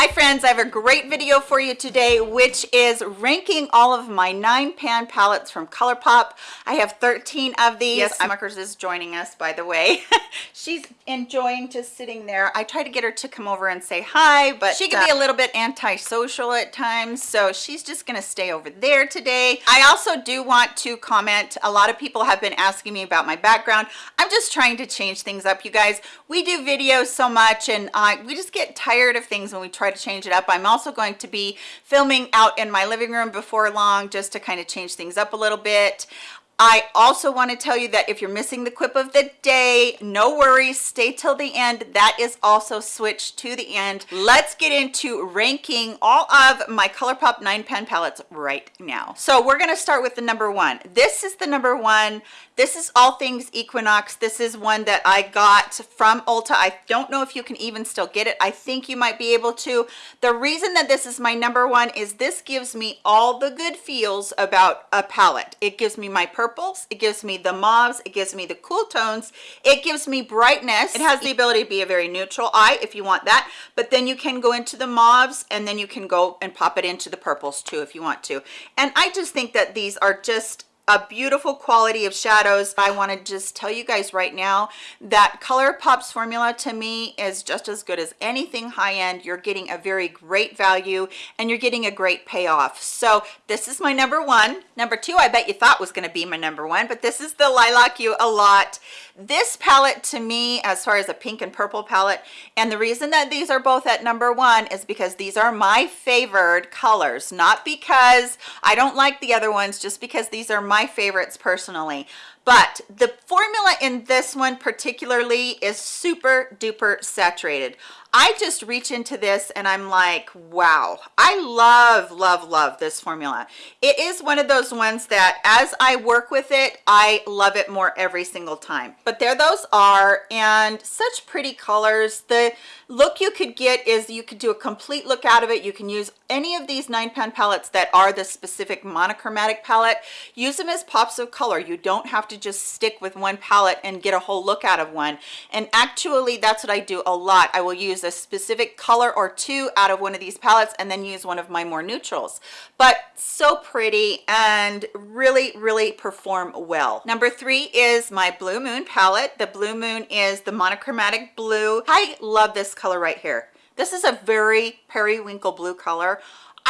Hi friends, I have a great video for you today, which is ranking all of my nine pan palettes from ColourPop. I have 13 of these. Yes, Smuckers is joining us, by the way. She's enjoying just sitting there. I try to get her to come over and say hi, but she can uh, be a little bit antisocial at times, so she's just gonna stay over there today. I also do want to comment, a lot of people have been asking me about my background. I'm just trying to change things up, you guys. We do videos so much and uh, we just get tired of things when we try to change it up. I'm also going to be filming out in my living room before long just to kind of change things up a little bit. I also want to tell you that if you're missing the quip of the day, no worries, stay till the end. That is also switched to the end. Let's get into ranking all of my ColourPop 9 pan palettes right now. So we're going to start with the number one. This is the number one this is all things equinox this is one that i got from ulta i don't know if you can even still get it i think you might be able to the reason that this is my number one is this gives me all the good feels about a palette it gives me my purples. It gives me the mauves. It gives me the cool tones. It gives me brightness. It has the ability to be a very neutral eye if you want that but then you can go into the mauves and then you can go and pop it into the purples too if you want to. And i just think that these are just a beautiful quality of shadows. I want to just tell you guys right now that ColourPop's formula to me is just as good as anything high-end. You're getting a very great value and you're getting a great payoff. So this is my number one. Number two i bet you thought was going to be my number one but this is the lilac you a lot this palette to me as far as a pink and purple palette and the reason that these are both at number one is because these are my favored colors not because i don't like the other ones just because these are my my favorites personally. But the formula in this one particularly is super duper saturated I just reach into this and I'm like, wow, I love, love, love this formula. It is one of those ones that as I work with it, I love it more every single time. But there those are and such pretty colors. The look you could get is you could do a complete look out of it. You can use any of these nine pan palettes that are the specific monochromatic palette. Use them as pops of color. You don't have to just stick with one palette and get a whole look out of one. And actually, that's what I do a lot. I will use use a specific color or two out of one of these palettes and then use one of my more neutrals. But so pretty and really really perform well. Number three is my blue moon palette. The blue moon is the monochromatic blue. I love this color right here. This is a very periwinkle blue color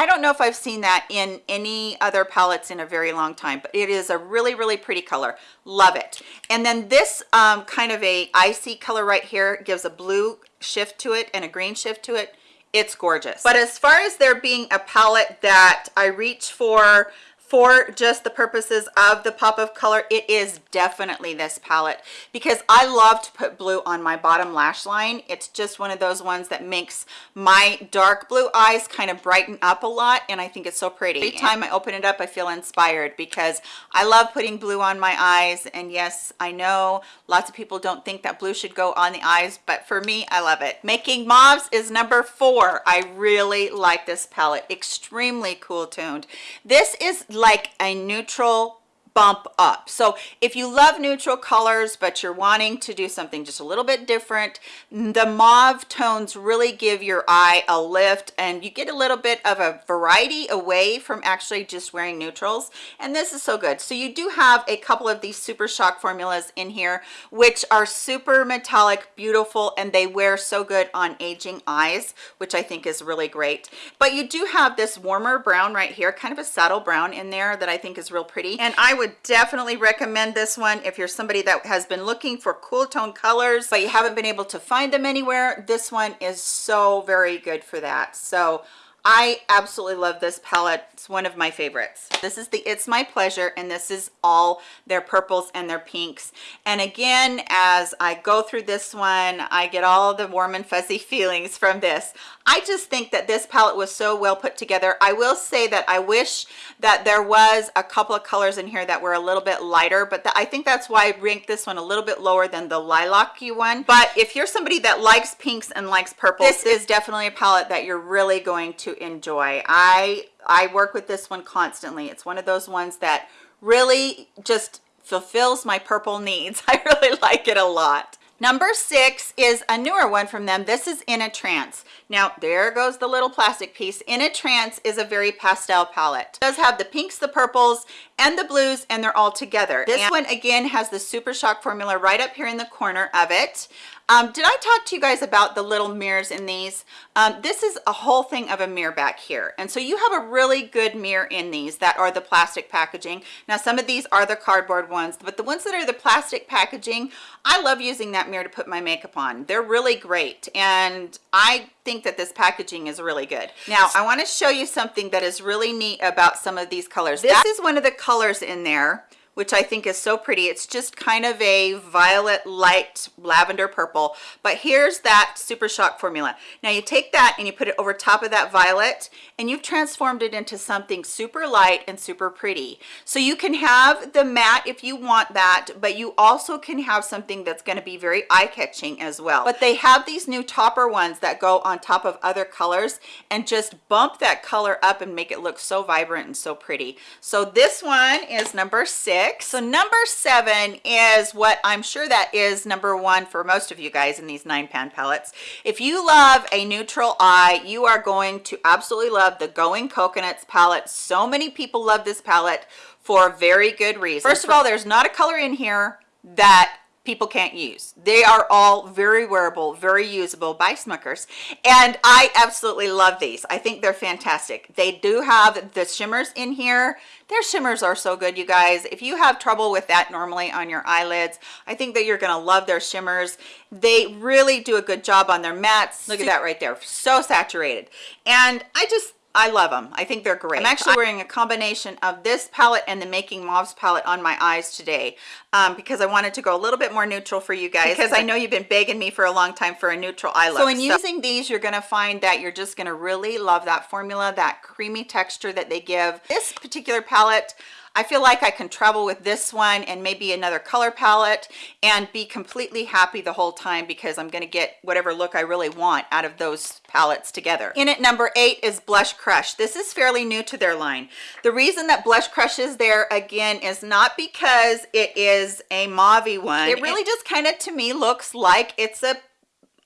I don't know if I've seen that in any other palettes in a very long time, but it is a really, really pretty color. Love it. And then this um, kind of a icy color right here gives a blue shift to it and a green shift to it. It's gorgeous. But as far as there being a palette that I reach for for just the purposes of the pop of color it is definitely this palette. Because i love to put blue on my bottom lash line. It's just one of those ones that makes my dark blue eyes kind of brighten up a lot and i think it's so pretty. Every time i open it up i feel inspired because i love putting blue on my eyes and yes i know lots of people don't think that blue should go on the eyes but for me i love it. Making mauves is number four. I really like this palette. Extremely cool toned this is like a neutral bump up. So if you love neutral colors but you're wanting to do something just a little bit different the mauve tones really give your eye a lift and you get a little bit of a variety away from actually just wearing neutrals and this is so good. So you do have a couple of these super shock formulas in here which are super metallic beautiful and they wear so good on aging eyes which i think is really great. But you do have this warmer brown right here kind of a saddle brown in there that i think is real pretty. And i would would definitely recommend this one if you're somebody that has been looking for cool tone colors but you haven't been able to find them anywhere this one is so very good for that so I absolutely love this palette. It's one of my favorites. This is the It's My Pleasure, and this is all their purples and their pinks. And again, as I go through this one, I get all the warm and fuzzy feelings from this. I just think that this palette was so well put together. I will say that I wish that there was a couple of colors in here that were a little bit lighter, but I think that's why I ranked this one a little bit lower than the lilac y one. But if you're somebody that likes pinks and likes purple, this is definitely a palette that you're really going to enjoy. I, I work with this one constantly. It's one of those ones that really just fulfills my purple needs. I really like it a lot. Number six is a newer one from them. This is In a Trance. Now, there goes the little plastic piece. In a Trance is a very pastel palette. It does have the pinks, the purples, and the blues, and they're all together. This and one, again, has the Super Shock formula right up here in the corner of it. Um, did I talk to you guys about the little mirrors in these? Um, this is a whole thing of a mirror back here. And so you have a really good mirror in these that are the plastic packaging. Now, some of these are the cardboard ones, but the ones that are the plastic packaging, I love using that mirror to put my makeup on. They're really great. And I think that this packaging is really good. Now, I wanna show you something that is really neat about some of these colors. This is one of the colors in there which I think is so pretty. It's just kind of a violet light lavender purple, but here's that Super Shock formula. Now you take that and you put it over top of that violet and you've transformed it into something super light and super pretty. So you can have the matte if you want that, but you also can have something that's gonna be very eye-catching as well. But they have these new topper ones that go on top of other colors and just bump that color up and make it look so vibrant and so pretty. So this one is number six six. So number seven is what i'm sure that is number one for most of you guys in these nine pan palettes if you love a neutral eye you are going to absolutely love the going coconuts palette. So many people love this palette for very good reason first of all there's not a color in here that people can't use. They are all very wearable, very usable by Smuckers. And I absolutely love these. I think they're fantastic. They do have the shimmers in here. Their shimmers are so good, you guys. If you have trouble with that normally on your eyelids, I think that you're gonna love their shimmers. They really do a good job on their mattes. Look at that right there, so saturated. And I just, I love them. I think they're great. I'm actually wearing a combination of this palette and the Making Mauves palette on my eyes today um, because I wanted to go a little bit more neutral for you guys because I know you've been begging me for a long time for a neutral eye look. So in so using these, you're going to find that you're just going to really love that formula, that creamy texture that they give. This particular palette, I feel like I can travel with this one and maybe another color palette and be completely happy the whole time because I'm going to get whatever look I really want out of those palettes together. In at number eight is Blush Crush. This is fairly new to their line. The reason that Blush Crush is there again is not because it is a mauve one. It really just kind of to me looks like it's a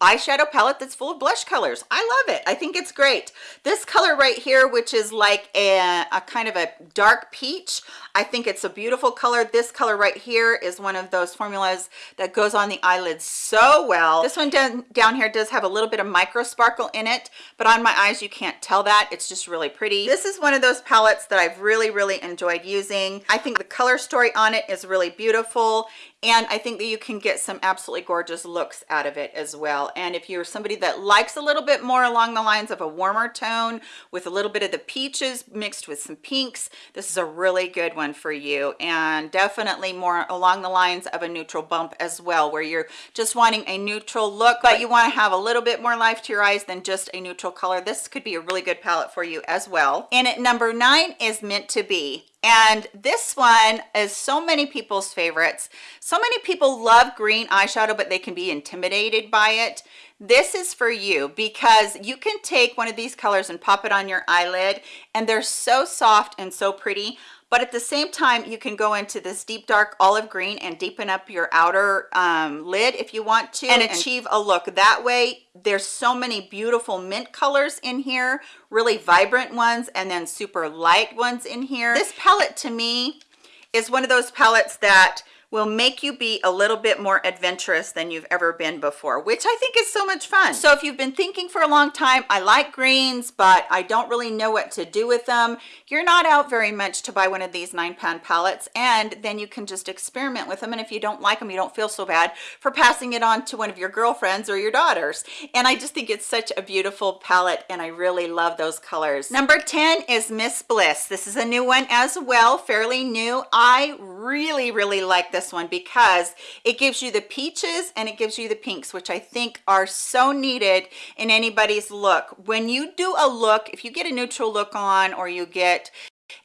eyeshadow palette that's full of blush colors. I love it. I think it's great. This color right here, which is like a, a kind of a dark peach, I think it's a beautiful color. This color right here is one of those formulas that goes on the eyelids so well. This one down, down here does have a little bit of micro sparkle in it, but on my eyes you can't tell that. It's just really pretty. This is one of those palettes that I've really, really enjoyed using. I think the color story on it is really beautiful and I think that you can get some absolutely gorgeous looks out of it as well. And if you're somebody that likes a little bit more along the lines of a warmer tone with a little bit of the peaches mixed with some pinks, this is a really good one for you. And definitely more along the lines of a neutral bump as well, where you're just wanting a neutral look, but you want to have a little bit more life to your eyes than just a neutral color. This could be a really good palette for you as well. And at number nine is Meant to Be and this one is so many people's favorites. So many people love green eyeshadow but they can be intimidated by it. This is for you because you can take one of these colors and pop it on your eyelid and they're so soft and so pretty but at the same time you can go into this deep dark olive green and deepen up your outer um, lid if you want to and achieve a look. That way there's so many beautiful mint colors in here really vibrant ones and then super light ones in here. This palette to me is one of those palettes that will make you be a little bit more adventurous than you've ever been before, which I think is so much fun. So if you've been thinking for a long time, I like greens, but I don't really know what to do with them, you're not out very much to buy one of these nine pound palettes, and then you can just experiment with them. And if you don't like them, you don't feel so bad for passing it on to one of your girlfriends or your daughters. And I just think it's such a beautiful palette, and I really love those colors. Number 10 is Miss Bliss. This is a new one as well, fairly new. I really, really like this this one because it gives you the peaches and it gives you the pinks which i think are so needed in anybody's look. When you do a look if you get a neutral look on or you get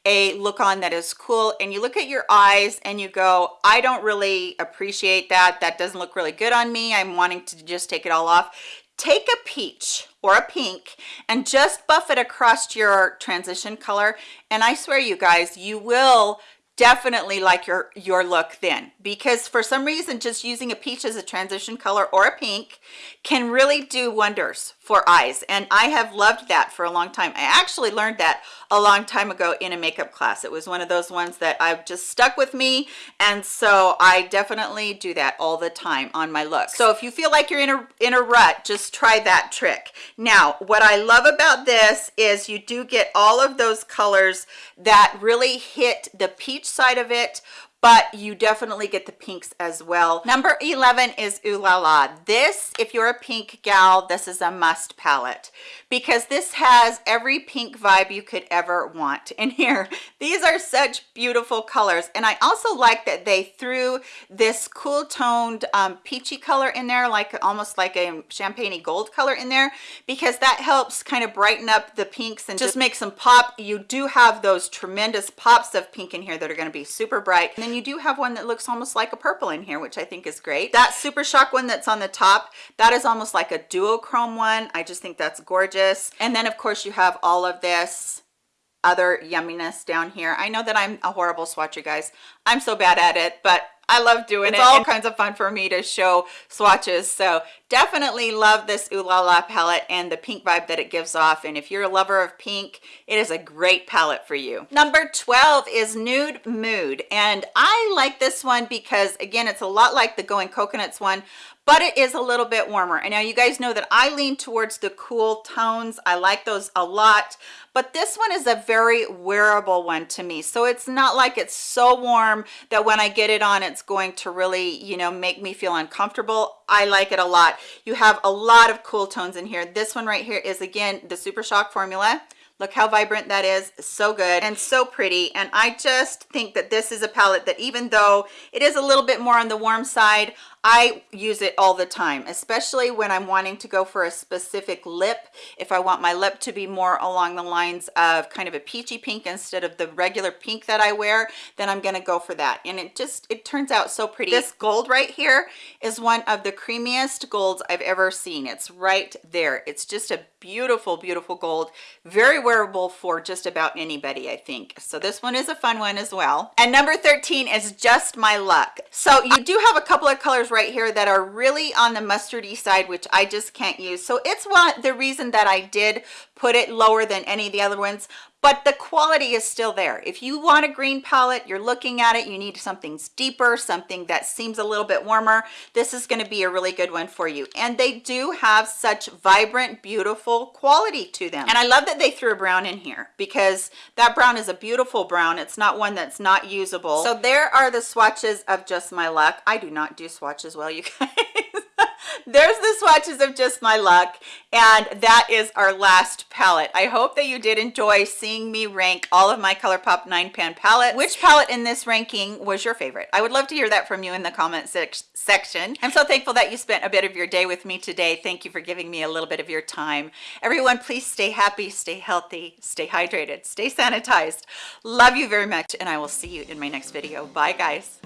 a look on that is cool and you look at your eyes and you go i don't really appreciate that. That doesn't look really good on me. I'm wanting to just take it all off. Take a peach or a pink and just buff it across your transition color. And i swear you guys you will definitely like your your look then. Because for some reason just using a peach as a transition color or a pink can really do wonders for eyes. And i have loved that for a long time. I actually learned that a long time ago in a makeup class. It was one of those ones that i've just stuck with me. And so i definitely do that all the time on my look so if you feel like you're in a in a rut just try that trick. Now what i love about this is you do get all of those colors that really hit the peach side of it but you definitely get the pinks as well. Number 11 is ooh la la. This if you're a pink gal this is a must palette because this has every pink vibe you could ever want in here. These are such beautiful colors and i also like that they threw this cool toned um, peachy color in there like almost like a champagne gold color in there because that helps kind of brighten up the pinks and just makes them pop. You do have those tremendous pops of pink in here that are going to be super bright. And then you do have one that looks almost like a purple in here which i think is great. That super shock one that's on the top that is almost like a duochrome one. I just think that's gorgeous. And then of course you have all of this other yumminess down here. I know that i'm a horrible swatcher guys. I'm so bad at it but I love doing it's it. all kinds of fun for me to show swatches. So definitely love this Ooh La La palette and the pink vibe that it gives off. And if you're a lover of pink, it is a great palette for you. Number 12 is Nude Mood. And I like this one because again, it's a lot like the Going Coconuts one, but it is a little bit warmer. And now you guys know that i lean towards the cool tones. I like those a lot but this one is a very wearable one to me. So it's not like it's so warm that when i get it on it's going to really you know make me feel uncomfortable. I like it a lot. You have a lot of cool tones in here. This one right here is again the super shock formula. Look how vibrant that is. So good and so pretty. And i just think that this is a palette that even though it is a little bit more on the warm side I use it all the time, especially when I'm wanting to go for a specific lip. If I want my lip to be more along the lines of kind of a peachy pink instead of the regular pink that I wear, then I'm gonna go for that. And it just, it turns out so pretty. This gold right here is one of the creamiest golds I've ever seen. It's right there. It's just a beautiful, beautiful gold. Very wearable for just about anybody, I think. So this one is a fun one as well. And number 13 is Just My Luck. So you do have a couple of colors right here that are really on the mustardy side which i just can't use. So it's one the reason that i did put it lower than any of the other ones but the quality is still there. If you want a green palette you're looking at it you need something deeper something that seems a little bit warmer this is going to be a really good one for you. And they do have such vibrant beautiful quality to them. And i love that they threw a brown in here because that brown is a beautiful brown. It's not one that's not usable. So there are the swatches of just my luck. I do not do swatches well you guys there's the swatches of just my luck and that is our last palette. I hope that you did enjoy seeing me rank all of my ColourPop 9 pan palettes. Which palette in this ranking was your favorite? I would love to hear that from you in the comment section. I'm so thankful that you spent a bit of your day with me today. Thank you for giving me a little bit of your time. Everyone please stay happy stay healthy stay hydrated stay sanitized. Love you very much and i will see you in my next video. Bye guys